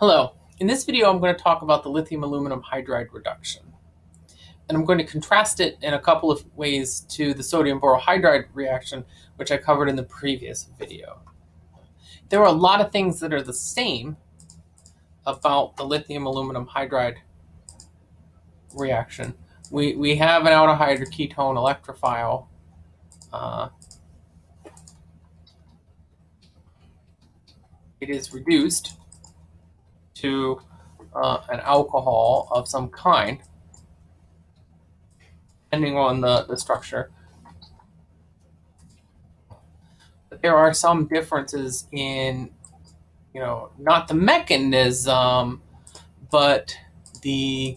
Hello. In this video, I'm going to talk about the lithium aluminum hydride reduction. And I'm going to contrast it in a couple of ways to the sodium borohydride reaction, which I covered in the previous video. There are a lot of things that are the same about the lithium aluminum hydride reaction. We, we have an aldehyde or ketone electrophile. Uh, it is reduced to uh, an alcohol of some kind, depending on the, the structure. But there are some differences in, you know, not the mechanism, but the,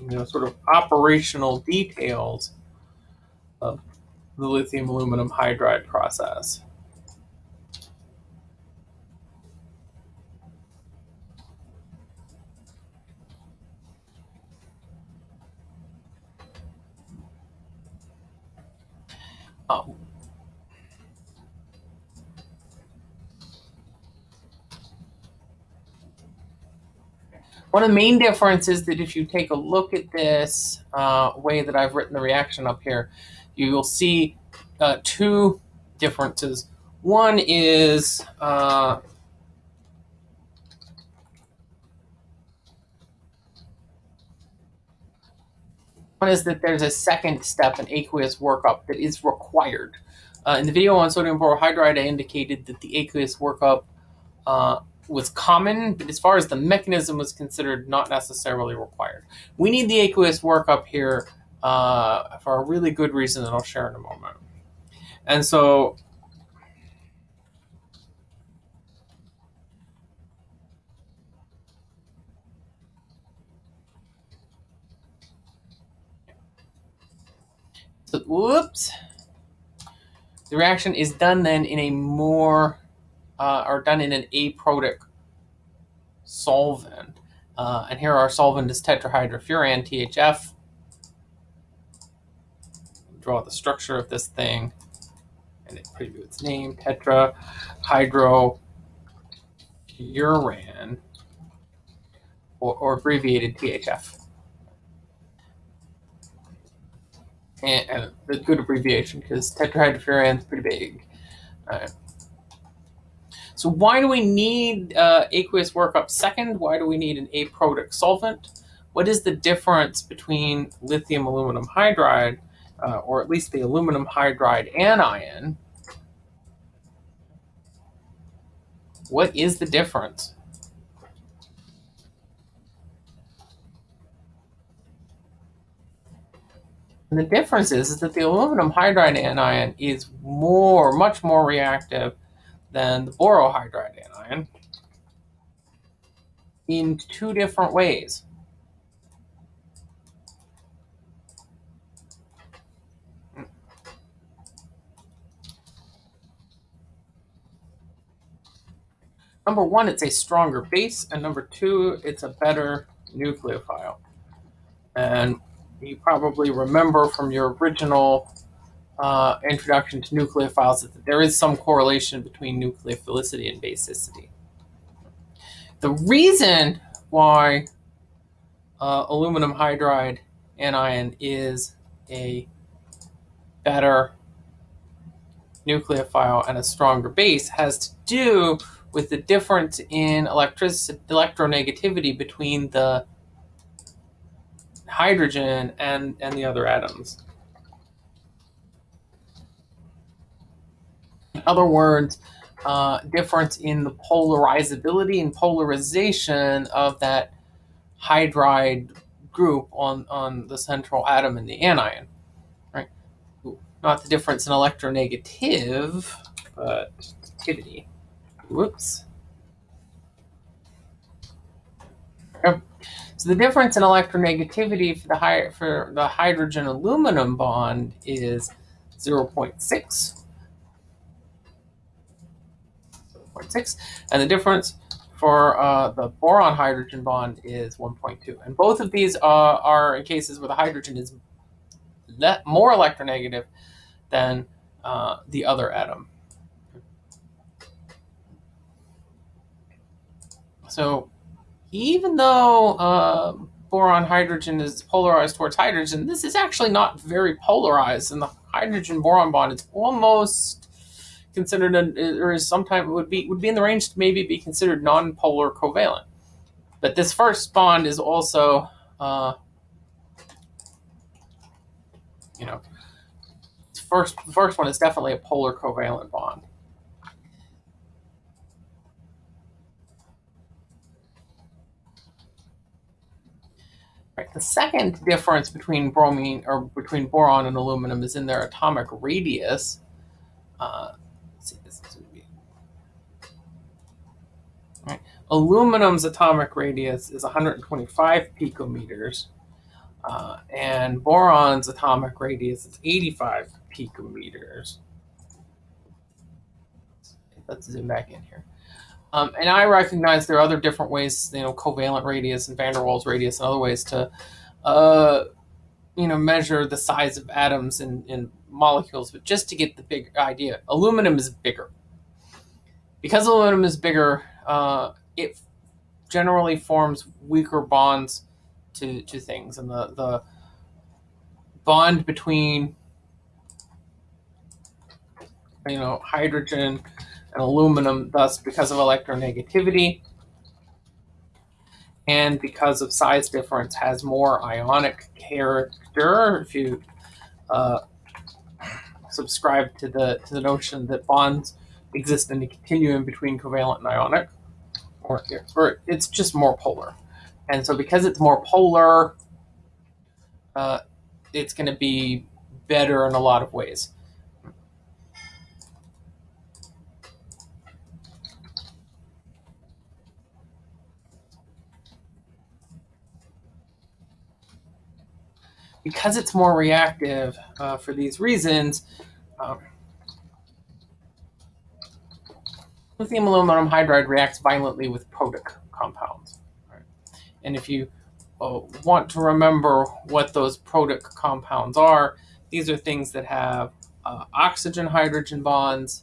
you know, sort of operational details of the lithium aluminum hydride process. Um, one of the main differences is that if you take a look at this uh, way that I've written the reaction up here, you will see uh, two differences. One is uh, One is that there's a second step, an aqueous workup, that is required. Uh, in the video on sodium borohydride, I indicated that the aqueous workup uh, was common, but as far as the mechanism was considered, not necessarily required. We need the aqueous workup here uh, for a really good reason that I'll share in a moment. And so So, whoops. The reaction is done then in a more, uh, or done in an aprotic solvent. Uh, and here our solvent is tetrahydrofuran, THF. Draw the structure of this thing, and it preview its name, tetrahydrofuran, or, or abbreviated THF. And, and a good abbreviation because tetrahydrofuran is pretty big. So why do we need uh, aqueous workup second? Why do we need an aprotic solvent? What is the difference between lithium aluminum hydride, uh, or at least the aluminum hydride anion? What is the difference? And the difference is, is that the aluminum hydride anion is more, much more reactive than the borohydride anion in two different ways. Number one, it's a stronger base, and number two, it's a better nucleophile. And you probably remember from your original uh, introduction to nucleophiles that there is some correlation between nucleophilicity and basicity. The reason why uh, aluminum hydride anion is a better nucleophile and a stronger base has to do with the difference in electric electronegativity between the hydrogen and, and the other atoms. In other words, uh, difference in the polarizability and polarization of that hydride group on, on the central atom in the anion. Right? Not the difference in electronegative, but activity. Whoops. Okay. So the difference in electronegativity for the, high, for the hydrogen aluminum bond is 0 0.6. 0.6. And the difference for uh, the boron hydrogen bond is 1.2. And both of these uh, are in cases where the hydrogen is more electronegative than uh, the other atom. So even though uh, boron hydrogen is polarized towards hydrogen, this is actually not very polarized, and the hydrogen boron bond it's almost considered, a, or is sometimes would be would be in the range to maybe be considered non-polar covalent. But this first bond is also, uh, you know, first the first one is definitely a polar covalent bond. Right. The second difference between bromine or between boron and aluminum is in their atomic radius. Uh, see, this is be. Right. Aluminum's atomic radius is 125 picometers, uh, and boron's atomic radius is 85 picometers. Let's zoom back in here. Um, and I recognize there are other different ways, you know, covalent radius and van der Waals radius and other ways to, uh, you know, measure the size of atoms in molecules. But just to get the big idea, aluminum is bigger. Because aluminum is bigger, uh, it generally forms weaker bonds to, to things. And the, the bond between, you know, hydrogen and aluminum, thus because of electronegativity and because of size difference, has more ionic character. If you uh, subscribe to the to the notion that bonds exist in a continuum between covalent and ionic, or, or it's just more polar. And so because it's more polar, uh, it's going to be better in a lot of ways. Because it's more reactive uh, for these reasons, um, lithium aluminum hydride reacts violently with protic compounds. Right? And if you uh, want to remember what those protic compounds are, these are things that have uh, oxygen hydrogen bonds,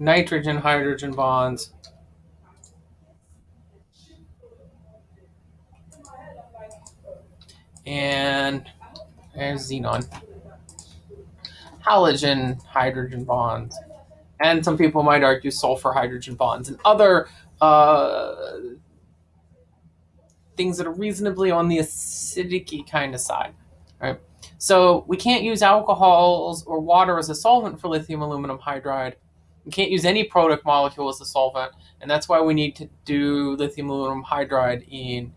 nitrogen hydrogen bonds, and there's xenon. Halogen hydrogen bonds. And some people might argue sulfur hydrogen bonds and other uh, things that are reasonably on the acidic kind of side. Right? So we can't use alcohols or water as a solvent for lithium aluminum hydride. We can't use any protic molecule as a solvent, and that's why we need to do lithium aluminum hydride in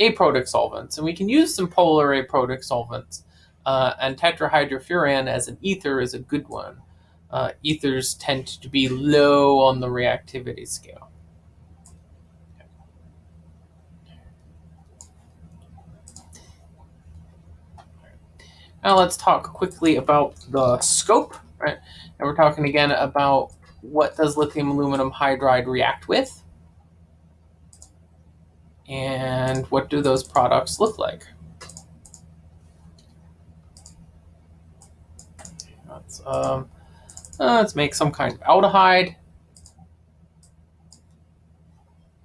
aprotic solvents. And we can use some polar aprotic solvents. Uh, and tetrahydrofuran as an ether is a good one. Uh, ethers tend to be low on the reactivity scale. Now let's talk quickly about the scope, right? And we're talking again about what does lithium aluminum hydride react with? And what do those products look like? Let's, um, let's make some kind of aldehyde.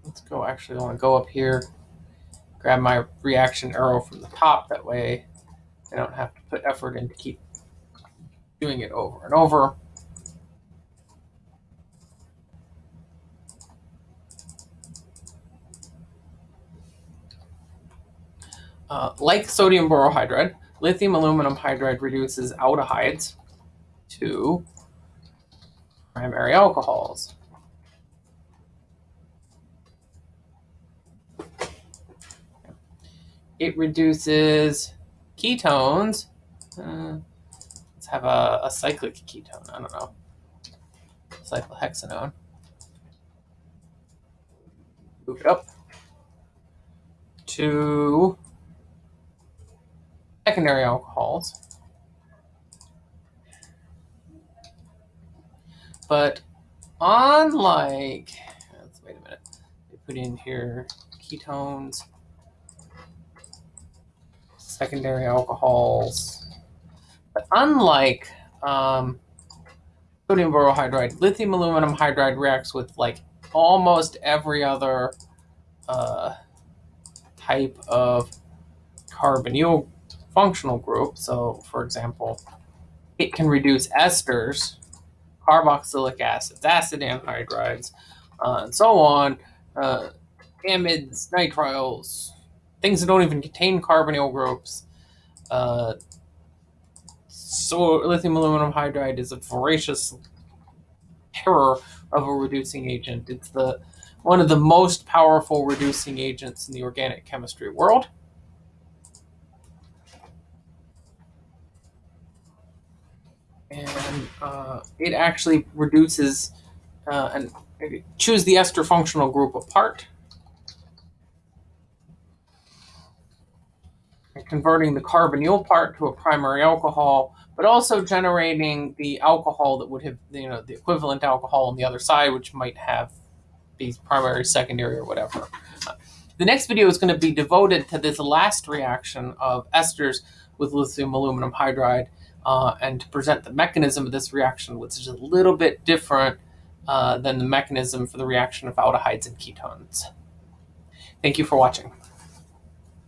Let's go, actually, I want to go up here, grab my reaction arrow from the top. That way I don't have to put effort in to keep doing it over and over. Uh, like sodium borohydride, lithium aluminum hydride reduces aldehydes to primary alcohols. It reduces ketones. Uh, let's have a, a, cyclic ketone. I don't know. Cyclohexanone. Move it up to secondary alcohols. But unlike, let's wait a minute, they put in here ketones, secondary alcohols. But unlike um, sodium borohydride, lithium aluminum hydride reacts with like almost every other uh, type of carbonyl functional group. So, for example, it can reduce esters, carboxylic acids, acid anhydrides, uh, and so on, uh, amides, nitriles, things that don't even contain carbonyl groups. Uh, so lithium aluminum hydride is a voracious terror of a reducing agent. It's the one of the most powerful reducing agents in the organic chemistry world. And uh, it actually reduces uh, and chews the ester functional group apart and converting the carbonyl part to a primary alcohol, but also generating the alcohol that would have, you know, the equivalent alcohol on the other side, which might have these primary, secondary, or whatever. The next video is going to be devoted to this last reaction of esters with lithium aluminum hydride uh, and to present the mechanism of this reaction, which is a little bit different uh, than the mechanism for the reaction of aldehydes and ketones. Thank you for watching.